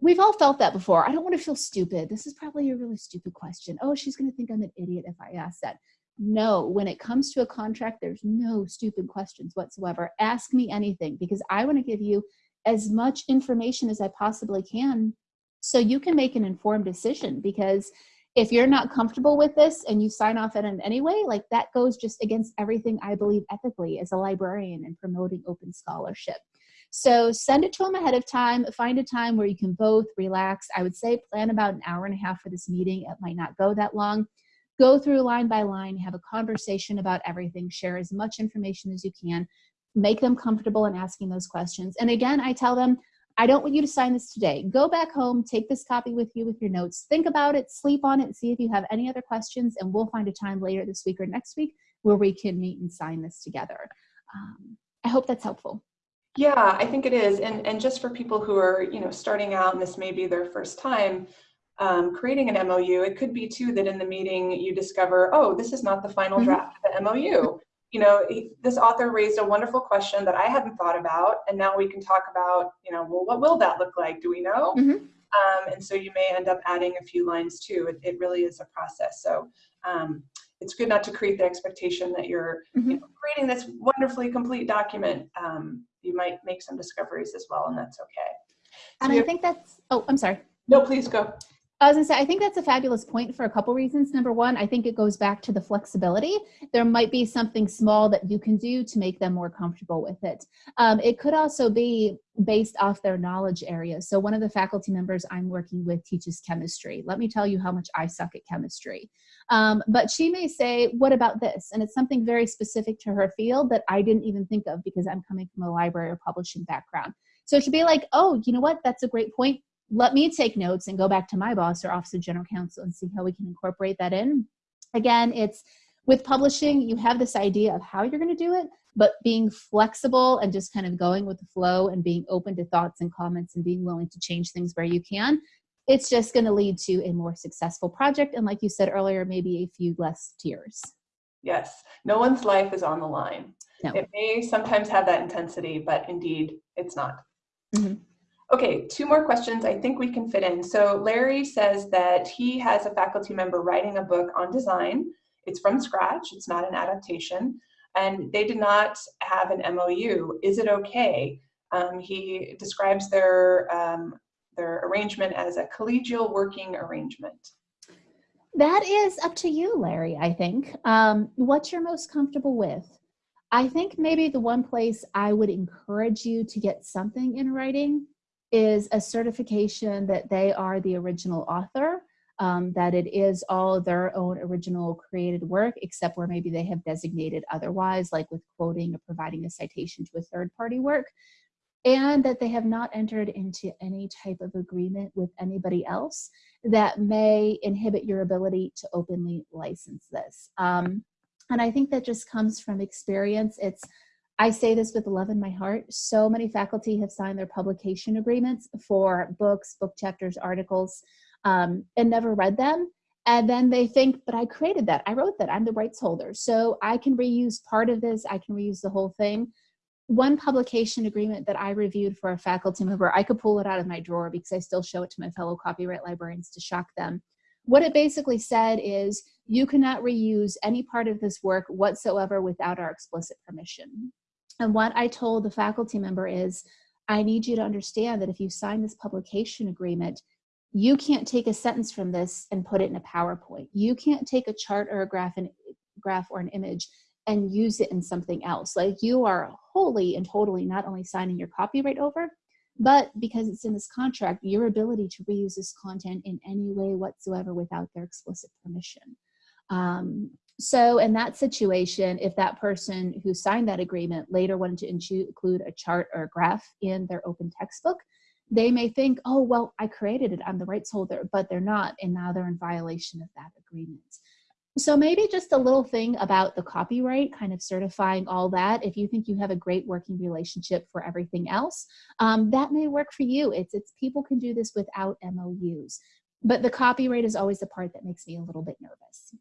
we've all felt that before. I don't want to feel stupid. This is probably a really stupid question. Oh, she's going to think I'm an idiot if I ask that. No, when it comes to a contract, there's no stupid questions whatsoever. Ask me anything because I want to give you as much information as I possibly can so you can make an informed decision because if you're not comfortable with this and you sign off on it anyway, like that goes just against everything I believe ethically as a librarian and promoting open scholarship. So send it to them ahead of time. Find a time where you can both relax. I would say plan about an hour and a half for this meeting. It might not go that long. Go through line by line, have a conversation about everything, share as much information as you can, make them comfortable in asking those questions. And again, I tell them, I don't want you to sign this today. Go back home, take this copy with you with your notes, think about it, sleep on it, see if you have any other questions, and we'll find a time later this week or next week where we can meet and sign this together. Um, I hope that's helpful. Yeah, I think it is. And, and just for people who are, you know, starting out and this may be their first time um, creating an MOU, it could be too that in the meeting you discover, oh, this is not the final mm -hmm. draft of the MOU. You know, this author raised a wonderful question that I hadn't thought about. And now we can talk about, you know, well, what will that look like? Do we know? Mm -hmm. um, and so you may end up adding a few lines too. It, it really is a process. So um, it's good not to create the expectation that you're mm -hmm. you know, creating this wonderfully complete document. Um, you might make some discoveries as well, and that's okay. So and I think that's, oh, I'm sorry. No, please go. I was gonna say, I think that's a fabulous point for a couple reasons. Number one, I think it goes back to the flexibility. There might be something small that you can do to make them more comfortable with it. Um, it could also be based off their knowledge area. So one of the faculty members I'm working with teaches chemistry. Let me tell you how much I suck at chemistry. Um, but she may say, what about this? And it's something very specific to her field that I didn't even think of because I'm coming from a library or publishing background. So she'd be like, oh, you know what? That's a great point. Let me take notes and go back to my boss or office of general counsel and see how we can incorporate that in. Again, it's with publishing, you have this idea of how you're going to do it, but being flexible and just kind of going with the flow and being open to thoughts and comments and being willing to change things where you can it's just going to lead to a more successful project. And like you said earlier, maybe a few less tears. Yes, no one's life is on the line. No. It may sometimes have that intensity, but indeed it's not. Mm -hmm. Okay, two more questions I think we can fit in. So Larry says that he has a faculty member writing a book on design. It's from scratch, it's not an adaptation, and they did not have an MOU. Is it okay? Um, he describes their um, their arrangement as a collegial working arrangement? That is up to you, Larry, I think. Um, what you're most comfortable with. I think maybe the one place I would encourage you to get something in writing is a certification that they are the original author, um, that it is all their own original created work, except where maybe they have designated otherwise, like with quoting or providing a citation to a third party work and that they have not entered into any type of agreement with anybody else that may inhibit your ability to openly license this. Um, and I think that just comes from experience. It's, I say this with love in my heart. So many faculty have signed their publication agreements for books, book chapters, articles, um, and never read them. And then they think, but I created that. I wrote that. I'm the rights holder. So I can reuse part of this. I can reuse the whole thing one publication agreement that I reviewed for a faculty member, I could pull it out of my drawer because I still show it to my fellow copyright librarians to shock them. What it basically said is you cannot reuse any part of this work whatsoever without our explicit permission. And what I told the faculty member is, I need you to understand that if you sign this publication agreement, you can't take a sentence from this and put it in a PowerPoint. You can't take a chart or a graph, and, graph or an image and use it in something else. Like you are wholly and totally not only signing your copyright over, but because it's in this contract, your ability to reuse this content in any way whatsoever without their explicit permission. Um, so in that situation, if that person who signed that agreement later wanted to include a chart or a graph in their open textbook, they may think, oh, well, I created it, I'm the rights holder, but they're not, and now they're in violation of that agreement. So maybe just a little thing about the copyright, kind of certifying all that. If you think you have a great working relationship for everything else, um, that may work for you. It's, it's people can do this without MOUs. But the copyright is always the part that makes me a little bit nervous.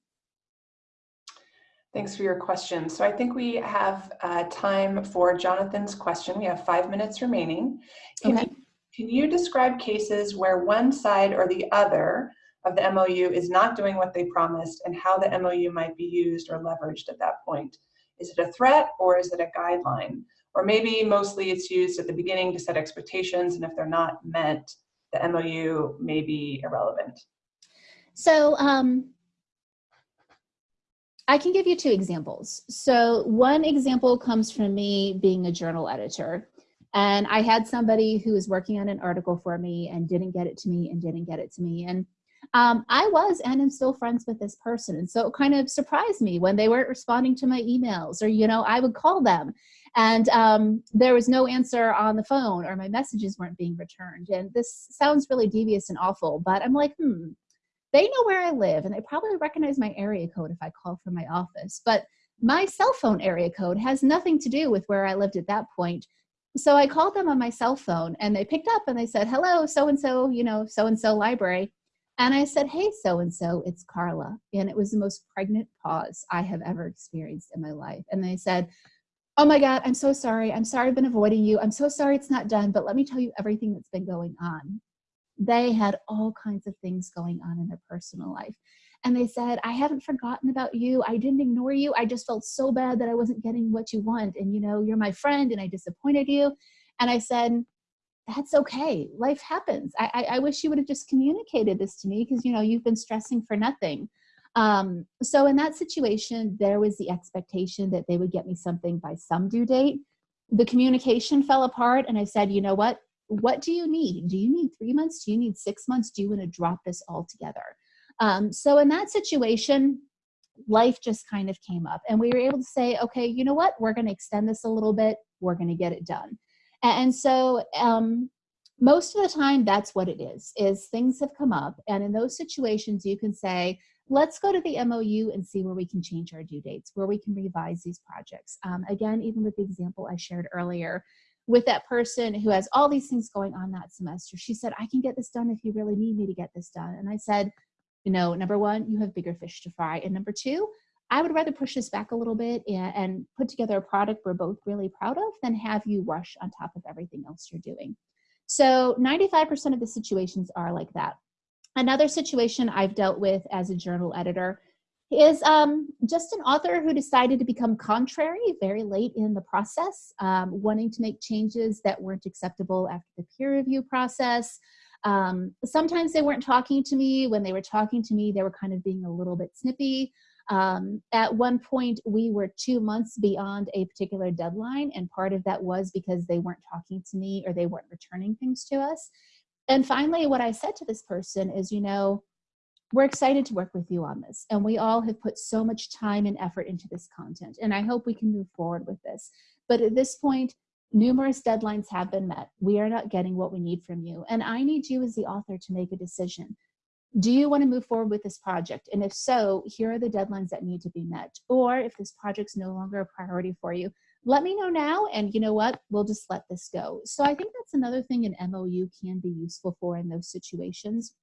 Thanks for your question. So I think we have uh, time for Jonathan's question. We have five minutes remaining. Can, Okay. you, can you describe cases where one side or the other of the MOU is not doing what they promised and how the MOU might be used or leveraged at that point? Is it a threat or is it a guideline? Or maybe mostly it's used at the beginning to set expectations and if they're not met, the MOU may be irrelevant. So um, I can give you two examples. So one example comes from me being a journal editor. And I had somebody who was working on an article for me and didn't get it to me and didn't get it to me. And um, I was and am still friends with this person. And so it kind of surprised me when they weren't responding to my emails or, you know, I would call them and um, there was no answer on the phone or my messages weren't being returned. And this sounds really devious and awful, but I'm like, hmm, they know where I live and they probably recognize my area code if I call from my office. But my cell phone area code has nothing to do with where I lived at that point. So I called them on my cell phone and they picked up and they said, hello, so-and-so, you know, so-and-so library. And I said, hey, so-and-so, it's Carla. And it was the most pregnant pause I have ever experienced in my life. And they said, oh my God, I'm so sorry. I'm sorry I've been avoiding you. I'm so sorry it's not done, but let me tell you everything that's been going on. They had all kinds of things going on in their personal life. And they said, I haven't forgotten about you. I didn't ignore you. I just felt so bad that I wasn't getting what you want. And you know, you're my friend and I disappointed you. And I said, that's okay. Life happens. I, I, I wish you would have just communicated this to me because you know you've been stressing for nothing. Um, so in that situation, there was the expectation that they would get me something by some due date. The communication fell apart and I said, you know what? What do you need? Do you need three months? Do you need six months? Do you want to drop this all together? Um, so in that situation, life just kind of came up and we were able to say, okay, you know what? We're going to extend this a little bit. We're going to get it done. And so um, most of the time that's what it is, is things have come up. And in those situations, you can say, let's go to the MOU and see where we can change our due dates, where we can revise these projects. Um, again, even with the example I shared earlier, with that person who has all these things going on that semester, she said, I can get this done if you really need me to get this done. And I said, you know, number one, you have bigger fish to fry. And number two, I would rather push this back a little bit and, and put together a product we're both really proud of than have you rush on top of everything else you're doing. So 95% of the situations are like that. Another situation I've dealt with as a journal editor is um, just an author who decided to become contrary very late in the process, um, wanting to make changes that weren't acceptable after the peer review process. Um, sometimes they weren't talking to me. When they were talking to me, they were kind of being a little bit snippy. Um, at one point, we were two months beyond a particular deadline, and part of that was because they weren't talking to me or they weren't returning things to us. And finally, what I said to this person is, you know, we're excited to work with you on this, and we all have put so much time and effort into this content, and I hope we can move forward with this. But at this point, numerous deadlines have been met. We are not getting what we need from you, and I need you as the author to make a decision do you want to move forward with this project? And if so, here are the deadlines that need to be met. Or if this project's no longer a priority for you, let me know now. And you know what? We'll just let this go. So I think that's another thing an MOU can be useful for in those situations.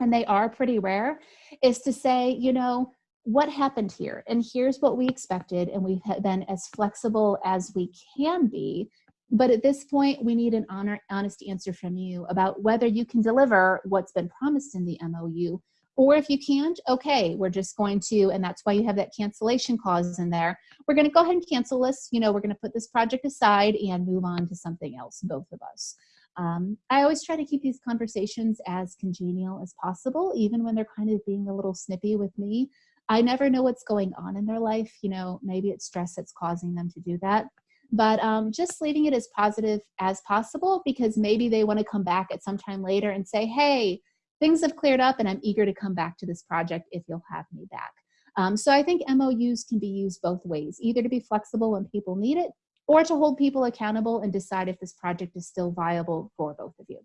And they are pretty rare is to say, you know, what happened here? And here's what we expected. And we've been as flexible as we can be but at this point, we need an honor, honest answer from you about whether you can deliver what's been promised in the MOU. Or if you can't, okay, we're just going to, and that's why you have that cancellation clause in there. We're going to go ahead and cancel this. You know, we're going to put this project aside and move on to something else, both of us. Um, I always try to keep these conversations as congenial as possible, even when they're kind of being a little snippy with me. I never know what's going on in their life. You know, maybe it's stress that's causing them to do that but um, just leaving it as positive as possible because maybe they want to come back at some time later and say, hey, things have cleared up and I'm eager to come back to this project if you'll have me back. Um, so I think MOUs can be used both ways, either to be flexible when people need it or to hold people accountable and decide if this project is still viable for both of you.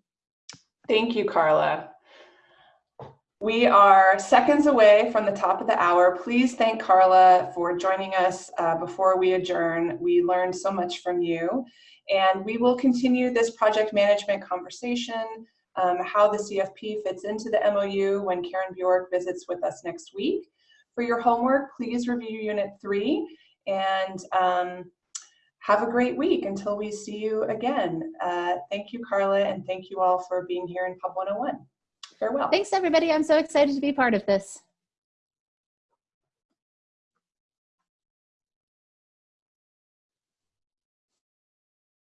Thank you, Carla. We are seconds away from the top of the hour. Please thank Carla for joining us uh, before we adjourn. We learned so much from you. And we will continue this project management conversation, um, how the CFP fits into the MOU when Karen Bjork visits with us next week. For your homework, please review Unit 3 and um, have a great week until we see you again. Uh, thank you, Carla, and thank you all for being here in Pub 101. Farewell. Thanks, everybody. I'm so excited to be part of this.